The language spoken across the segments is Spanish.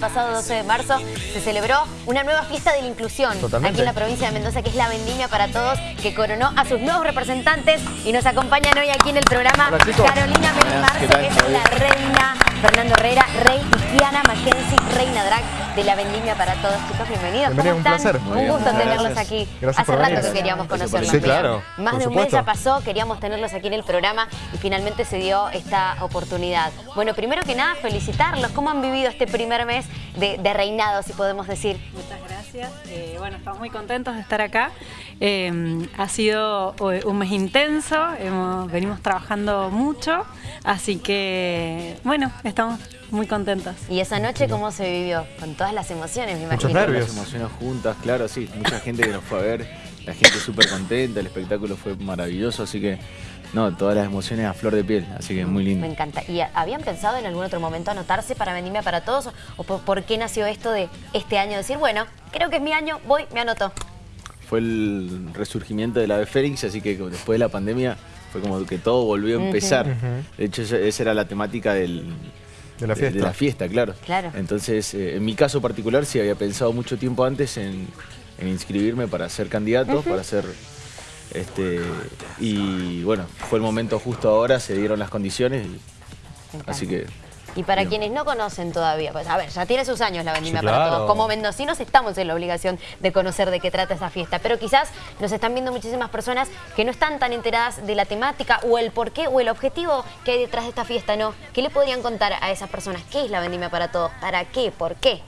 pasado 12 de marzo se celebró una nueva fiesta de la inclusión aquí en la provincia de Mendoza, que es la Vendimia para Todos, que coronó a sus nuevos representantes y nos acompañan hoy aquí en el programa Carolina Melimarzo, que es la reina, Fernando Herrera, rey y Kiana Mackenzie, reina drag de la Vendimia para Todos. Chicos, bienvenidos. ¿Cómo están? Un, placer. un gusto tenerlos aquí. Hace rato que queríamos conocerlos. Sí, claro. Más de un mes ya pasó, queríamos tenerlos aquí en el programa y finalmente se dio esta oportunidad. Bueno, primero que nada, felicitarlos. ¿Cómo han vivido este primer mes de, reinado, si podemos decir? Muchas gracias. Eh, bueno, estamos muy contentos de estar acá. Eh, ha sido eh, un mes intenso, hemos, venimos trabajando mucho, así que, bueno, estamos muy contentos. ¿Y esa noche cómo se vivió? Con todas las emociones, me imagino. Muchos nervios. Las emociones juntas, claro, sí. Mucha gente que nos fue a ver, la gente súper contenta, el espectáculo fue maravilloso, así que no, todas las emociones a flor de piel, así que muy lindo. Me encanta. ¿Y habían pensado en algún otro momento anotarse para venirme para todos? ¿O por, qué nació esto de este año? Decir, bueno, creo que es mi año, voy, me anoto. Fue el resurgimiento de la de Félix, así que después de la pandemia fue como que todo volvió a empezar. De hecho, esa era la temática del, de la fiesta. De, la fiesta, claro. claro. Entonces, eh, en mi caso particular, sí había pensado mucho tiempo antes en, inscribirme para ser candidato, para ser este, y bueno, fue el momento justo ahora, se dieron las condiciones, así que... Y para quienes no conocen todavía, pues a ver, ya tiene sus años la vendimia para todos. Como mendocinos estamos en la obligación de conocer de qué trata esa fiesta. Pero quizás nos están viendo muchísimas personas que no están tan enteradas de la temática o el porqué o el objetivo que hay detrás de esta fiesta, ¿no? ¿Qué le podrían contar a esas personas? ¿Qué es la vendimia para todos? ¿Para qué? ¿Por qué?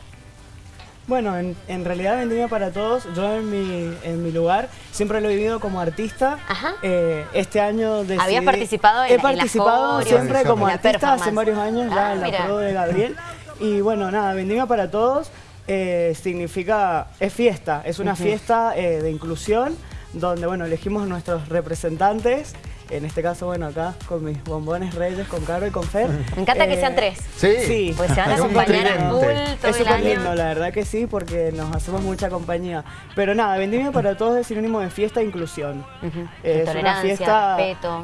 Bueno, en, en, realidad Vendimia para Todos, yo en mi, en mi lugar siempre lo he vivido como artista. Eh, este año decidí... ¿Habías participado en He participado siempre como artista hace varios años, ya ah, en la pro de Gabriel. Y bueno, nada, Vendimia para Todos. Eh, significa, es fiesta, es una fiesta eh, de inclusión donde, bueno, elegimos nuestros representantes en este caso, bueno, acá con mis bombones reyes, con Caro y con Fer. Me encanta que sean tres. Sí. Pues se van a acompañar a full todo es súper lindo, la verdad que sí, porque nos hacemos mucha compañía. Pero nada, Vendimia para todos es sinónimo de fiesta e inclusión. Es una fiesta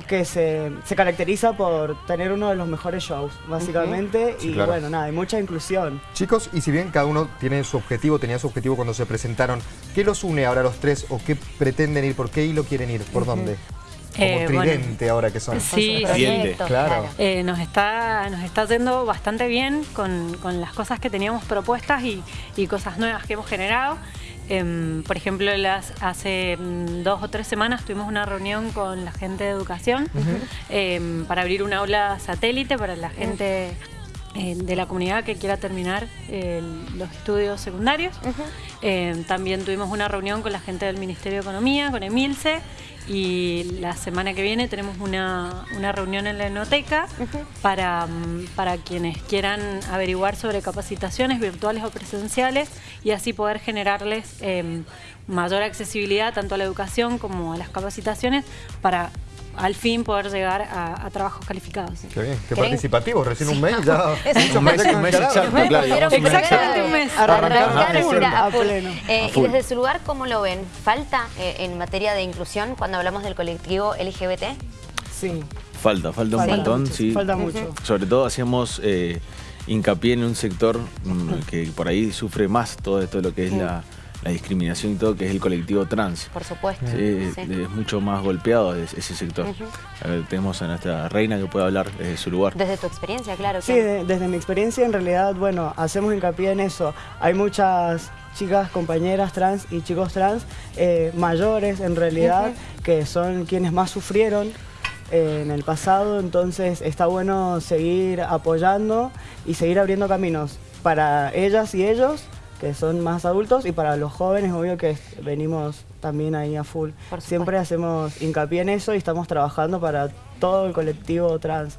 que se, caracteriza por tener uno de los mejores shows, básicamente. y bueno, nada, hay mucha inclusión. Chicos, y si bien cada uno tiene su objetivo, tenía su objetivo cuando se presentaron, ¿qué los une ahora los tres o qué pretenden ir? ¿Por qué hilo quieren ir? ¿Por dónde? Como eh, tridente ahora que son. Sí, claro. Eh, nos, está, nos está yendo bastante bien con, las cosas que teníamos propuestas y, cosas nuevas que hemos generado. Em, por ejemplo, las, hace mm, dos o tres semanas tuvimos una reunión con la gente de educación em, para abrir una aula satélite para la gente de la comunidad que quiera terminar los estudios secundarios. Em, también tuvimos una reunión con la gente del Ministerio de Economía, con Emilce, y la semana que viene tenemos una, reunión en la enoteca para, para quienes quieran averiguar sobre capacitaciones virtuales o presenciales y así poder generarles em, mayor accesibilidad tanto a la educación como a las capacitaciones para al fin poder llegar a, trabajos calificados. Qué bien, qué participativo, recién un mes ya. un mes, un mes Exactamente un mes. a pleno. Y desde su lugar, ¿cómo lo ven? ¿Falta eh, en materia de inclusión cuando hablamos del colectivo LGBT? Sí. Falta, falta un montón, sí. Falta mucho. Sobre todo hacíamos eh, hincapié en un sector mm, que por ahí sufre más todo esto de lo que es la la discriminación y todo, que es el colectivo trans. Por supuesto. Es mucho más golpeado ese sector. tenemos a nuestra reina que puede hablar desde su lugar. Desde tu experiencia, claro. Sí, desde mi experiencia en realidad, bueno, hacemos hincapié en eso. Hay muchas chicas, compañeras trans y chicos trans eh, mayores en realidad, que son quienes más sufrieron eh, en el pasado, entonces está bueno seguir apoyando y seguir abriendo caminos para ellas y ellos que son más adultos y para los jóvenes, obvio que venimos también ahí a full. Siempre hacemos hincapié en eso y estamos trabajando para todo el colectivo trans.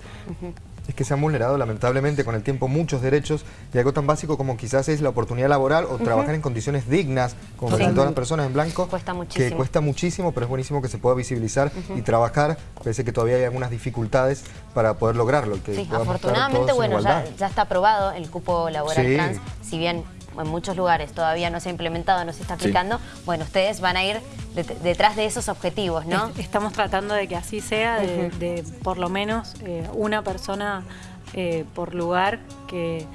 Es que se han vulnerado lamentablemente con el tiempo muchos derechos y algo tan básico como quizás es la oportunidad laboral o trabajar en condiciones dignas, como todas las personas en blanco. Cuesta muchísimo. Que cuesta muchísimo, pero es buenísimo que se pueda visibilizar y trabajar. Parece que todavía hay algunas dificultades para poder lograrlo. Que sí, afortunadamente, bueno, ya, está aprobado el cupo laboral trans, si bien en muchos lugares todavía no se ha implementado, no se está aplicando, bueno, ustedes van a ir detrás de esos objetivos, ¿no? Estamos tratando de que así sea, de, por lo menos eh, una persona eh, por lugar que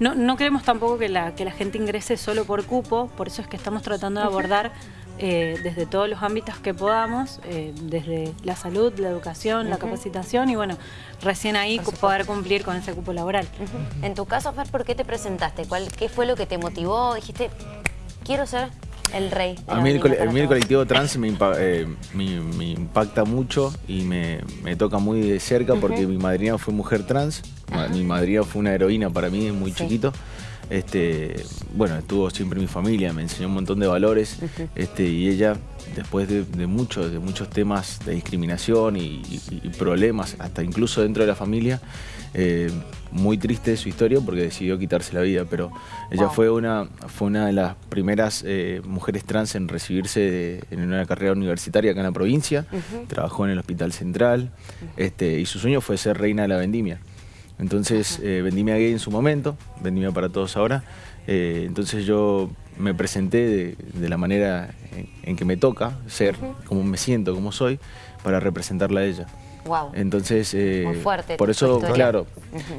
no, no queremos tampoco que la, que la gente ingrese solo por cupo, por eso es que estamos tratando de abordar eh, desde todos los ámbitos que podamos, eh, desde la salud, la educación, la capacitación y bueno, recién ahí poder cumplir con ese cupo laboral. En tu caso, Fer, ¿por qué te presentaste? ¿Cuál, ¿Qué fue lo que te motivó? Dijiste, quiero ser el rey. A mí el, colectivo trans eh, me, impacta mucho y me, toca muy de cerca porque mi madrina fue mujer trans, mi madrina fue una heroína para mí muy chiquito. Este, bueno, estuvo siempre mi familia, me enseñó un montón de valores este, y ella, después de, muchos, de muchos temas de discriminación y, problemas, hasta incluso dentro de la familia, eh, muy triste su historia porque decidió quitarse la vida, pero ella fue, una, fue una de las primeras eh, mujeres trans en recibirse en una carrera universitaria acá en la provincia, trabajó en el Hospital Central este, y su sueño fue ser reina de la vendimia. Entonces, eh, Vendimia Gay en su momento, Vendimia para todos ahora. Eh, entonces yo me presenté de, la manera en, que me toca ser, como me siento, como soy, para representarla a ella. Wow. Entonces, eh, fuerte por eso, claro,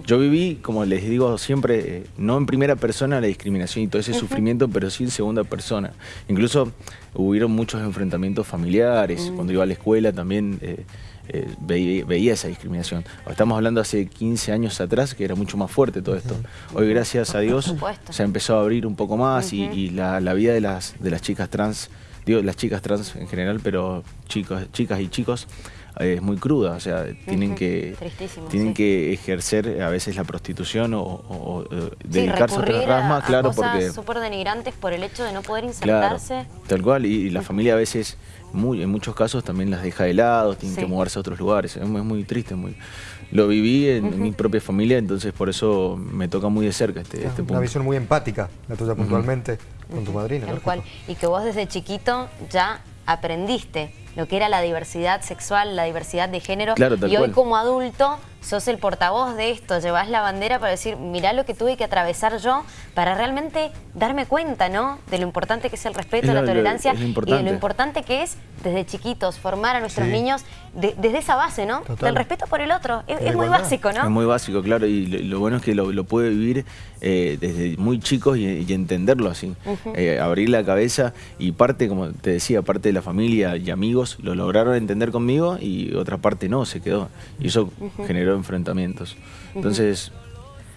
yo viví, como les digo siempre, eh, no en primera persona la discriminación y todo ese sufrimiento, pero sí en segunda persona. Incluso hubieron muchos enfrentamientos familiares, cuando iba a la escuela también eh, veía, esa discriminación. Estamos hablando hace 15 años atrás, que era mucho más fuerte todo esto. Hoy, gracias a Dios, se empezó a abrir un poco más y, la, vida de las, de las chicas trans, digo las chicas trans en general, pero chicos, chicas y chicos, es muy cruda, o sea, tienen que tienen que ejercer a veces la prostitución o, dedicarse a otras ramas, claro, porque súper denigrantes por el hecho de no poder insertarse. tal cual, y la familia a veces muy, en muchos casos también las deja de lado, tienen que moverse a otros lugares. Es muy, triste. Muy... Lo viví en mi propia familia, entonces por eso me toca muy de cerca este, este punto. Una visión muy empática, la tuya puntualmente, con tu madrina. Tal cual. Y que vos desde chiquito ya aprendiste lo que era la diversidad sexual, la diversidad de género. y hoy como adulto sos el portavoz de esto, llevas la bandera para decir, mirá lo que tuve que atravesar yo para realmente darme cuenta, ¿no? De lo importante que es el respeto, la tolerancia y de lo importante que es desde chiquitos formar a nuestros niños desde esa base, ¿no? Del respeto por el otro. Es, muy básico, ¿no? Es muy básico, claro, y lo, bueno es que lo, puede vivir eh, desde muy chicos y, entenderlo así. Eh, abrir la cabeza y parte, como te decía, parte de la familia y amigos lo lograron entender conmigo y otra parte no, se quedó. Y eso generó enfrentamientos. Entonces,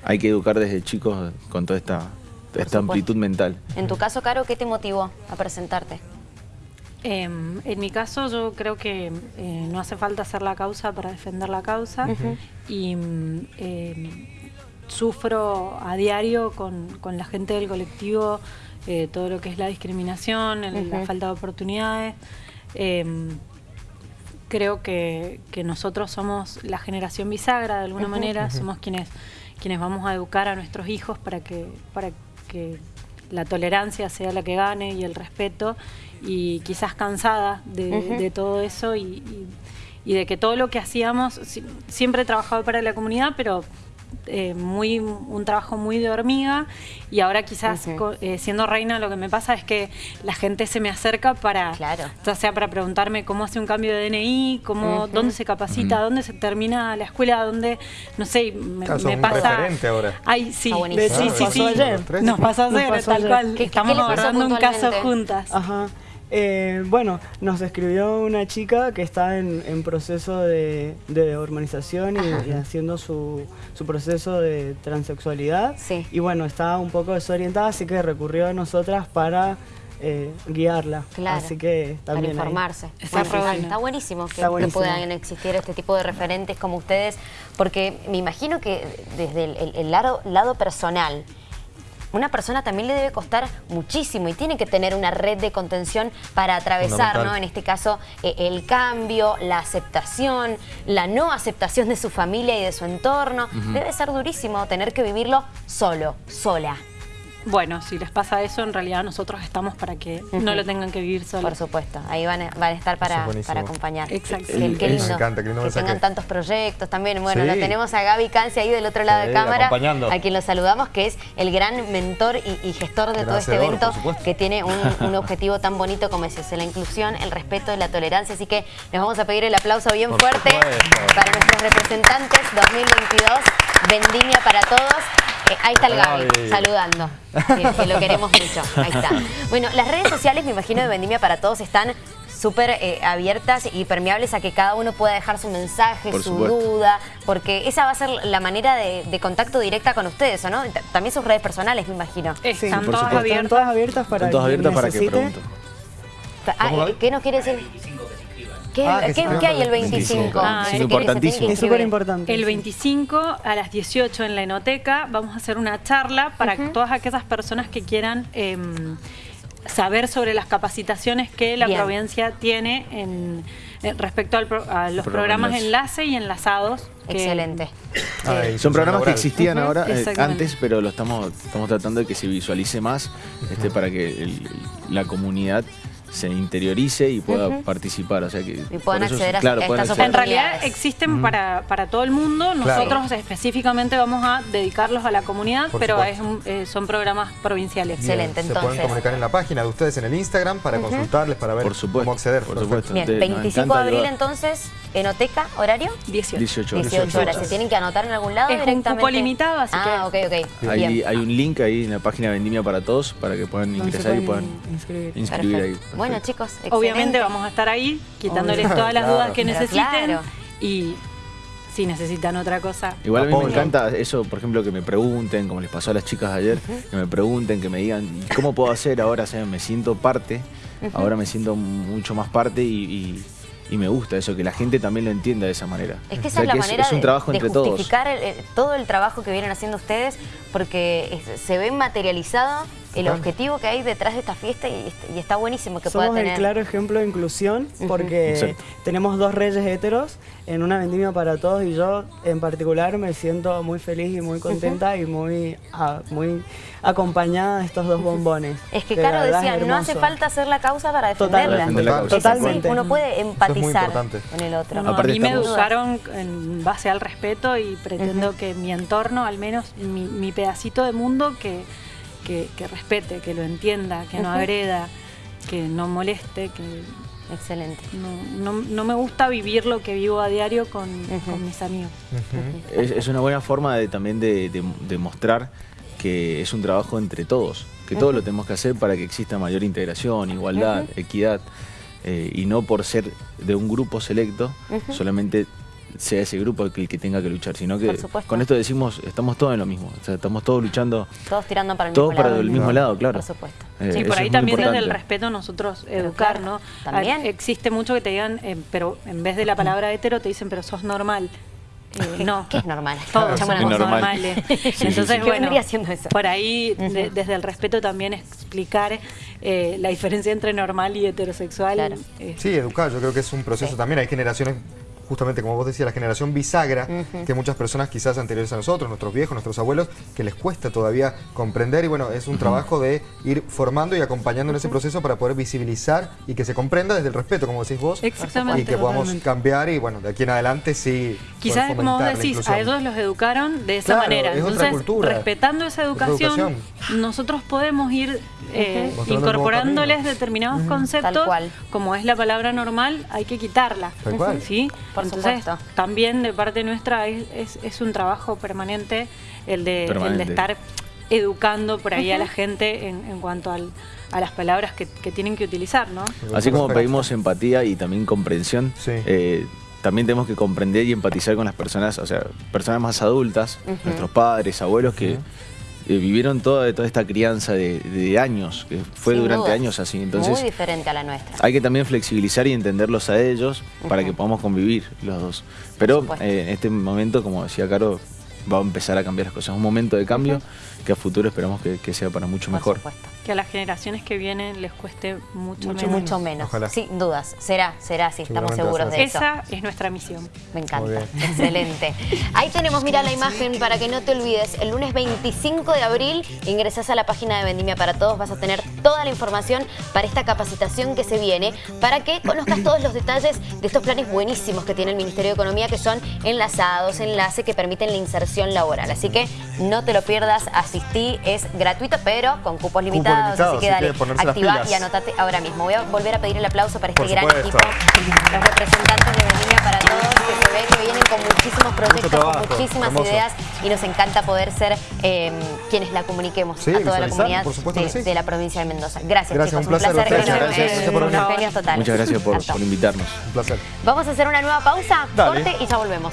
hay que educar desde chicos con toda esta, esta amplitud mental. En tu caso, Caro, ¿qué te motivó a presentarte? Em, en mi caso, yo creo que eh, no hace falta hacer la causa para defender la causa y em, sufro a diario con, la gente del colectivo eh, todo lo que es la discriminación, la falta de oportunidades. Em, creo que, nosotros somos la generación bisagra de alguna manera, somos quienes, quienes vamos a educar a nuestros hijos para que, para que la tolerancia sea la que gane y el respeto y quizás cansada de, todo eso y, de que todo lo que hacíamos, siempre he trabajado para la comunidad, pero eh, muy un trabajo muy de hormiga y ahora quizás eh, siendo reina lo que me pasa es que la gente se me acerca para, claro. ya sea para preguntarme cómo hace un cambio de DNI, cómo, dónde se capacita, dónde se termina la escuela, dónde, no sé, me, pasa... ahora. Ay, sí, sí, sí, sí, Nos pasó ayer, tal cual. Estamos abordando un caso juntas. Ajá. Eh, bueno, nos escribió una chica que está en, proceso de, de hormonización y, haciendo su, proceso de transexualidad. Y bueno, estaba un poco desorientada, así que recurrió a nosotras para eh, guiarla. Así que también Para informarse. Está, buenísimo que, puedan existir este tipo de referentes como ustedes, porque me imagino que desde el, lado, lado personal, una persona también le debe costar muchísimo y tiene que tener una red de contención para atravesar, ¿no? En este caso, eh, el cambio, la aceptación, la no aceptación de su familia y de su entorno. Debe ser durísimo tener que vivirlo solo, sola. Bueno, si les pasa eso, en realidad nosotros estamos para que no lo tengan que vivir solos. Por supuesto, ahí van a, van a estar para, para acompañar. Exacto. Qué, lindo, me encanta, que, tengan tantos proyectos también. Bueno, lo tenemos a Gaby Cancia ahí del otro lado de cámara, a quien lo saludamos, que es el gran mentor y, gestor de todo este evento, que tiene un, objetivo tan bonito como ese, la inclusión, el respeto y la tolerancia. Así que les vamos a pedir el aplauso bien fuerte para nuestros representantes 2022. Vendimia para todos. Eh, ahí está el Gaby, saludando, que, lo queremos mucho. Ahí está. Bueno, las redes sociales, me imagino, de Vendimia para Todos están súper eh, abiertas y permeables a que cada uno pueda dejar su mensaje, su duda, porque esa va a ser la manera de, contacto directa con ustedes, ¿no? También sus redes personales, me imagino. están, todas abiertas. todas abiertas para todas abiertas para que pregunten. Ah, ¿Qué nos quiere decir? ¿Qué, ah, hay el 25? Ah, es importantísimo. Es súper importante. El 25 a las 18 en la Enoteca vamos a hacer una charla para todas aquellas personas que quieran em, saber sobre las capacitaciones que la provincia tiene en, respecto a los programas enlace y enlazados. Excelente. son programas que existían ahora, eh, antes, pero lo estamos, estamos tratando de que se visualice más este, para que la comunidad se interiorice y pueda participar. O sea que y puedan acceder a claro, En realidad existen para, para todo el mundo. Nosotros específicamente vamos a dedicarlos a la comunidad, pero es eh, son programas provinciales. Excelente, entonces. Se pueden comunicar en la página de ustedes en el Instagram para consultarles, para ver cómo acceder. Por supuesto. Bien, 25 de abril entonces, Enoteca, ¿horario? 18. 18, 18 horas. ¿Se tienen que anotar en algún lado es directamente? un cupo limitado, así ah, que... ok, ok. Hay, hay, un link ahí en la página de Vendimia para Todos para que puedan ingresar y puedan inscribir, ahí. Bueno, chicos, Obviamente vamos a estar ahí quitándoles todas las dudas que necesiten y si necesitan otra cosa. Igual a mí me encanta eso, por ejemplo, que me pregunten, como les pasó a las chicas ayer, que me pregunten, que me digan, ¿cómo puedo hacer ahora? me siento parte, ahora me siento mucho más parte y y me gusta eso, que la gente también lo entienda de esa manera. Es que esa es la manera un trabajo de, justificar todo el trabajo que vienen haciendo ustedes porque se ve materializado el objetivo que hay detrás de esta fiesta y, está buenísimo que pueda tener. el claro ejemplo de inclusión porque tenemos dos reyes heteros en una vendimia para todos y yo en particular me siento muy feliz y muy contenta y muy, ah, muy acompañada de estos dos bombones. Es que Caro decía, no hace falta hacer la causa para defenderla. Totalmente. uno puede empatizar con el otro. a mí me educaron en base al respeto y pretendo que mi entorno, al menos mi, pedacito de mundo, que, que, respete, que lo entienda, que no agreda, que no moleste, que Excelente. No, no, me gusta vivir lo que vivo a diario con, mis amigos. es, una buena forma de, también de, de, mostrar que es un trabajo entre todos, que todos lo tenemos que hacer para que exista mayor integración, igualdad, equidad, eh, y no por ser de un grupo selecto, solamente sea ese grupo el que, tenga que luchar, sino que con esto decimos, estamos todos en lo mismo, estamos todos luchando. Todos tirando para el todos mismo para el mismo lado, claro. Por supuesto. Eh, sí, por ahí también desde el respeto nosotros educar, ¿no? También. Existe mucho que te digan, eh, pero en vez de la palabra hetero te dicen, pero sos normal. Eh, no. ¿Qué es normal? Todos somos normales. Entonces, bueno, haciendo eso? por ahí, desde el respeto también explicar la diferencia entre normal y heterosexual. sí, educar, yo creo que es un proceso también. Hay generaciones justamente como vos decías, la generación bisagra, que muchas personas quizás anteriores a nosotros, nuestros viejos, nuestros abuelos, que les cuesta todavía comprender y bueno, es un trabajo de ir formando y acompañando en ese proceso para poder visibilizar y que se comprenda desde el respeto, como decís vos, Exactamente, y que podamos cambiar y bueno, de aquí en adelante sí Quizás como vos decís, a ellos los educaron de esa manera, entonces respetando esa educación, nosotros podemos ir eh, incorporándoles determinados conceptos, como es la palabra normal, hay que quitarla, ¿sí? Entonces, también de parte nuestra es, es, un trabajo permanente el de, El de estar educando por ahí a la gente en, cuanto al, a las palabras que, tienen que utilizar, ¿no? Así como pedimos empatía y también comprensión, eh, también tenemos que comprender y empatizar con las personas, o sea, personas más adultas, nuestros padres, abuelos que eh, vivieron toda, toda esta crianza de, años, que fue durante años así. Entonces, Muy diferente a la nuestra. Hay que también flexibilizar y entenderlos a ellos para que podamos convivir los dos. Pero eh, en este momento, como decía Caro, va a empezar a cambiar las cosas. Es un momento de cambio que a futuro esperamos que, sea para mucho mejor. Que a las generaciones que vienen les cueste mucho, mucho menos. Mucho menos, sin dudas. Será, será así, estamos seguros de eso. Esa es nuestra misión. Me encanta, excelente. Ahí tenemos, mira la imagen para que no te olvides. El lunes 25 de abril ingresas a la página de Vendimia para Todos, vas a tener toda la información para esta capacitación que se viene, para que conozcas todos los detalles de estos planes buenísimos que tiene el Ministerio de Economía, que son enlazados, enlace que permiten la inserción laboral. Así que no te lo pierdas, asistí, es gratuito, pero con cupos limitados, así que dale, activa y anotate ahora mismo. Voy a volver a pedir el aplauso para este gran equipo, los representantes de Vendimia para Todos, que vienen con muchísimos proyectos, con muchísimas ideas y nos encanta poder ser eh, quienes la comuniquemos a toda la comunidad de, la provincia de Mendoza. Gracias, gracias chicos. Un placer. Un placer. Gracias, por venir. Muchas gracias por, por, invitarnos. Un placer. Vamos a hacer una nueva pausa, corte y ya volvemos.